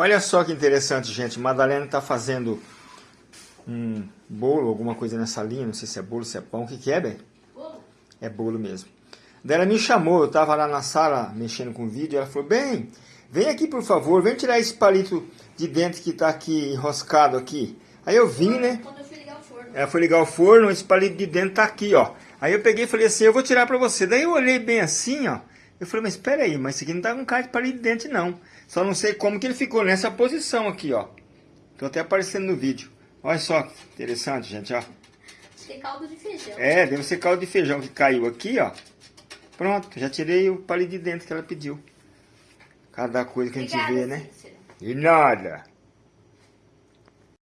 Olha só que interessante, gente. Madalena está fazendo um bolo, alguma coisa nessa linha. Não sei se é bolo, se é pão. O que, que é, bem? Bolo. É bolo mesmo. Daí ela me chamou, eu estava lá na sala mexendo com o vídeo. Ela falou, bem, vem aqui por favor, vem tirar esse palito de dentro que está aqui enroscado aqui. Aí eu vim, né? Quando eu fui ligar o forno. Ela foi ligar o forno, esse palito de dentro tá aqui, ó. Aí eu peguei e falei assim, eu vou tirar pra você. Daí eu olhei bem assim, ó. Eu falei, mas espera aí, mas isso aqui não tá com cara de palito de dente, não. Só não sei como que ele ficou nessa posição aqui, ó. Tô até aparecendo no vídeo. Olha só que interessante, gente, ó. Acho que é caldo de feijão. É, deve ser caldo de feijão que caiu aqui, ó. Pronto, já tirei o palito de dente que ela pediu. Cada coisa que a gente Obrigada, vê, né? Cícero. E nada.